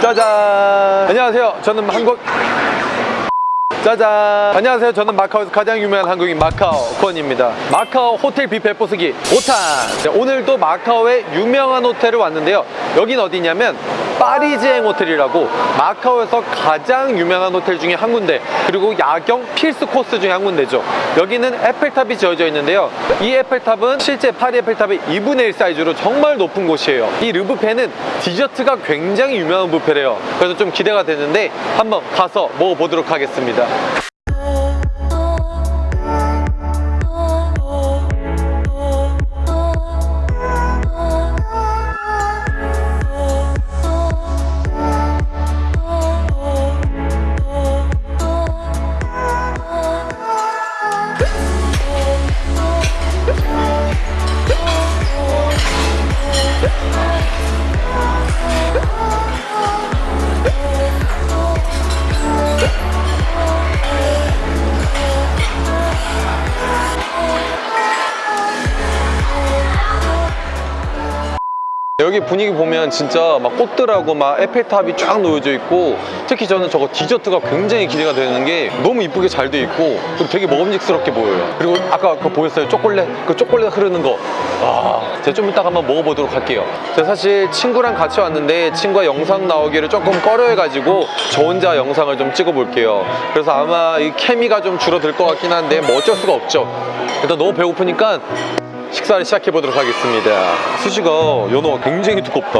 짜잔. 안녕하세요. 저는 한국 짜잔. 안녕하세요. 저는 마카오에서 가장 유명한 한국인 마카오 권입니다. 마카오 호텔 뷔페 포스기 5탄. 네, 오늘도 마카오의 유명한 호텔을 왔는데요. 여긴 어디냐면 파리지행 호텔이라고 마카오에서 가장 유명한 호텔 중에 한 군데 그리고 야경 필수 코스 중에 한 군데죠. 여기는 에펠탑이 지어져 있는데요. 이 에펠탑은 실제 파리 에펠탑의 2분의 1 사이즈로 정말 높은 곳이에요. 이 르브페는 디저트가 굉장히 유명한 뷔페래요. 그래서 좀 기대가 되는데 한번 가서 먹어보도록 하겠습니다 여기 분위기 보면 진짜 막 꽃들하고 막 에펠탑이 쫙 놓여져 있고 특히 저는 저거 디저트가 굉장히 기대가 되는 게 너무 이쁘게 잘 돼 있고 그리고 되게 먹음직스럽게 보여요. 그리고 아까 그거 보였어요? 초콜릿? 그 초콜릿 흐르는 거. 와, 제가 좀 이따가 한번 먹어보도록 할게요. 제가 사실 친구랑 같이 왔는데 친구가 영상 나오기를 조금 꺼려해가지고 저 혼자 영상을 좀 찍어볼게요. 그래서 아마 이 케미가 좀 줄어들 것 같긴 한데 뭐 어쩔 수가 없죠. 일단 너무 배고프니까 식사를 시작해 보도록 하겠습니다. 수지가 연어가 굉장히 두껍다.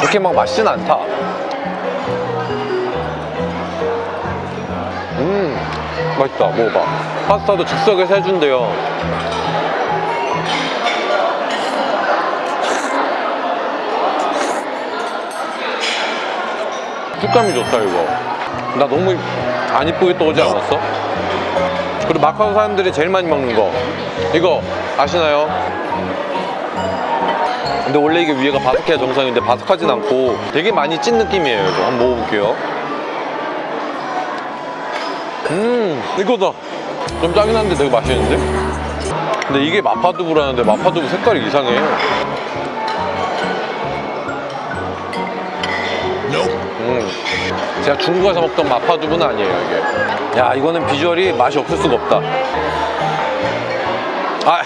그렇게 막 맛있진 않다. 음, 맛있다. 먹어봐. 파스타도 즉석에서 해준대요. 식감이 좋다 이거 나 너무 안 이쁘게 떠오지 않았어? 그리고 마카오 사람들이 제일 많이 먹는 거 이거 아시나요? 근데 원래 이게 위에가 바삭해야 정상인데 바삭하진 않고 되게 많이 찐 느낌이에요 이거 한번 먹어볼게요 음 이거다 좀 짜긴 한데 되게 맛있는데? 근데 이게 마파두부라는데 마파두부 색깔이 이상해 음, 제가 중국에서 먹던 마파두부는 아니에요 이게. 야 이거는 비주얼이 맛이 없을 수가 없다. 아.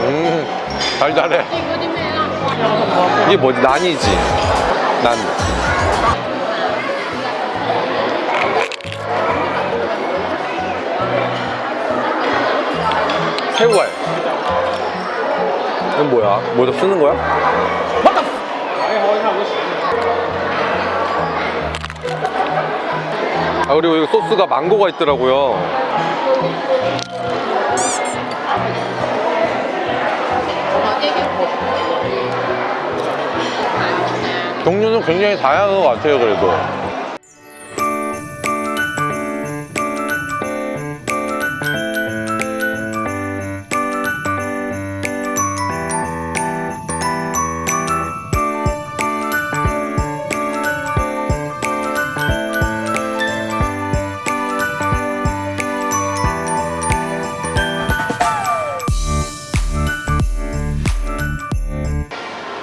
음, 달달해 이게 뭐지? 난이지. 난. 새우알 이건 뭐야? 뭐다 쓰는 거야? 아 그리고 이거 소스가 망고가 있더라고요 종류는 굉장히 다양한 것 같아요 그래도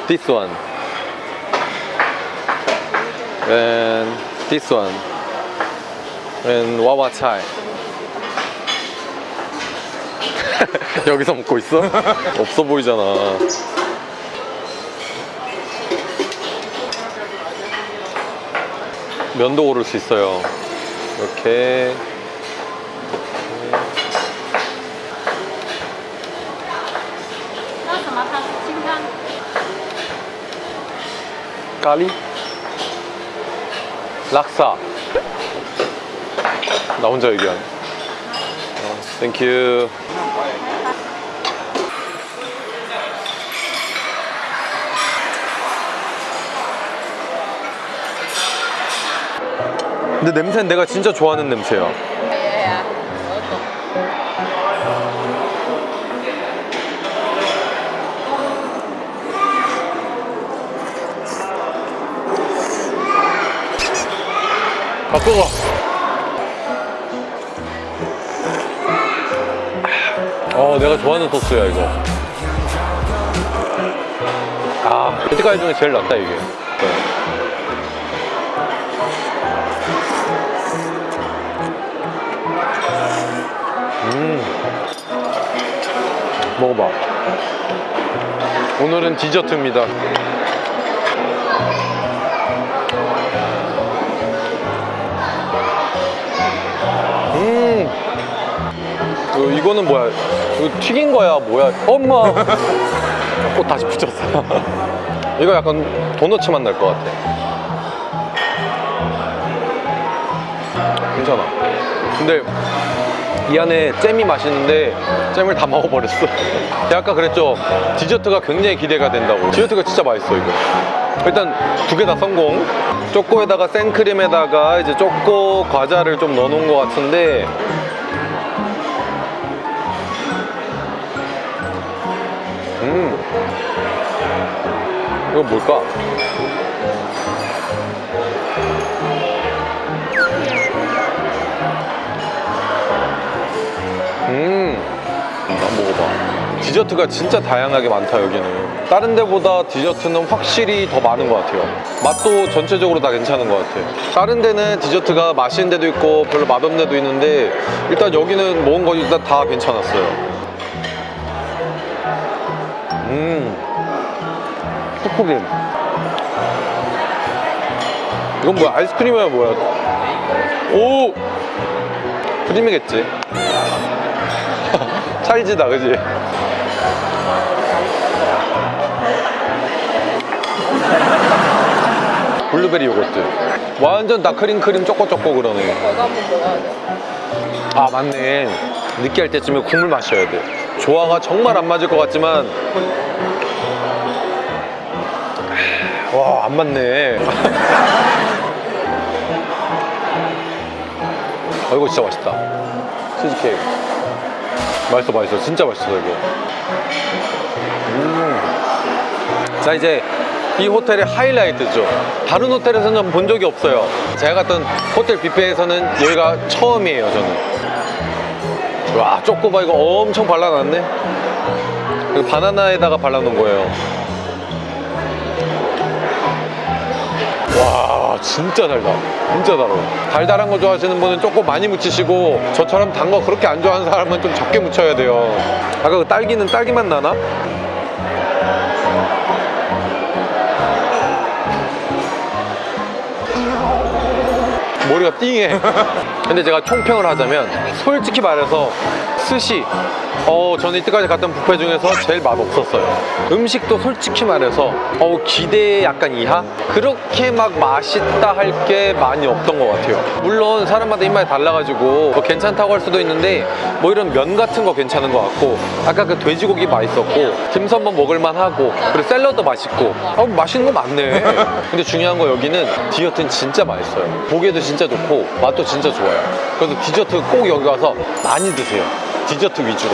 This one and this one and wawa chai 여기서 먹고 있어? 없어 보이잖아 면도 오를 수 있어요 이렇게 까리 락사. 나 혼자 얘기하네. 어, 땡큐 근데 냄새는 내가 진짜 좋아하는 냄새야 아 뜨거 어 내가 좋아하는 소스야 이거. 아 여태까지 중에 제일 낫다 이게. 네. 음. 먹어봐. 오늘은 디저트입니다 어, 이거는 뭐야? 이거 튀긴 거야 뭐야? 엄마! 꽃 다시 붙였어 이거 약간 도너츠 맛 날 것 같아. 괜찮아. 근데 이 안에 잼이 맛있는데 잼을 다 먹어버렸어. 제가 아까 그랬죠? 디저트가 굉장히 기대가 된다고. 디저트가 진짜 맛있어 이거. 일단 두 개 다 성공. 초코에다가 생크림에다가 이제 초코 과자를 좀 넣어놓은 것 같은데 음 이건 뭘까? 음, 한번 먹어봐. 디저트가 진짜 다양하게 많다 여기는. 다른 데보다 디저트는 확실히 더 많은 것 같아요. 맛도 전체적으로 다 괜찮은 것 같아. 다른 데는 디저트가 맛있는 데도 있고 별로 맛없는 데도 있는데 일단 여기는 먹은 거 일단 다 괜찮았어요. 음, 푸푸림. 이건 뭐야? 아이스크림이야 뭐야? 오, 크림이겠지. 찰지다 그지? 블루베리 요거트 완전 다 크림 크림 쪼꼬쪼꼬 그러네. 아 맞네 느끼할 때쯤에 국물 마셔야 돼 조화가 정말 안 맞을 것 같지만. 와 안 맞네. 아 이거 진짜 맛있다. 치즈케이크. 맛있어 맛있어. 진짜 맛있어 이거. 음. 자 이제 이 호텔의 하이라이트죠. 다른 호텔에서는 본 적이 없어요. 제가 갔던 호텔 뷔페에서는 여기가 처음이에요 저는 와 쪼꼬바 이거 엄청 발라놨네. 바나나에다가 발라놓은 거예요. 와 진짜 달다. 진짜 달아 달달한 거 좋아하시는 분은 조금 많이 묻히시고 저처럼 단 거 그렇게 안 좋아하는 사람은 좀 적게 묻혀야 돼요. 아까 그 딸기는 딸기맛 나나? 머리가 띵해. 근데 제가 총평을 하자면 솔직히 말해서 스시. 어 저는 이때까지 갔던 뷔페 중에서 제일 맛없었어요. 음식도 솔직히 말해서 어 기대 약간 이하? 그렇게 막 맛있다 할 게 많이 없던 것 같아요. 물론 사람마다 입맛이 달라가지고 뭐 괜찮다고 할 수도 있는데 뭐 이런 면 같은 거 괜찮은 것 같고 아까 그 돼지고기 맛있었고 딤섬도 먹을만 하고 그리고 샐러드 맛있고. 어 맛있는 거 많네. 근데 중요한 거 여기는 디저트는 진짜 맛있어요. 보기에도 진짜 좋고 맛도 진짜 좋아요. 그래서 디저트 꼭 여기 와서 많이 드세요 디저트 위주로.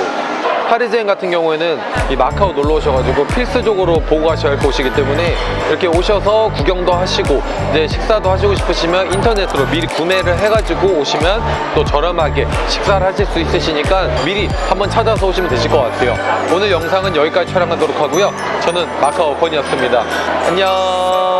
파리지엔 같은 경우에는 이 마카오 놀러 오셔가지고 필수적으로 보고 가셔야 할 곳이기 때문에 이렇게 오셔서 구경도 하시고 이제 식사도 하시고 싶으시면 인터넷으로 미리 구매를 해가지고 오시면 또 저렴하게 식사를 하실 수 있으시니까 미리 한번 찾아서 오시면 되실 것 같아요. 오늘 영상은 여기까지 촬영하도록 하고요. 저는 마카오 건이었습니다. 안녕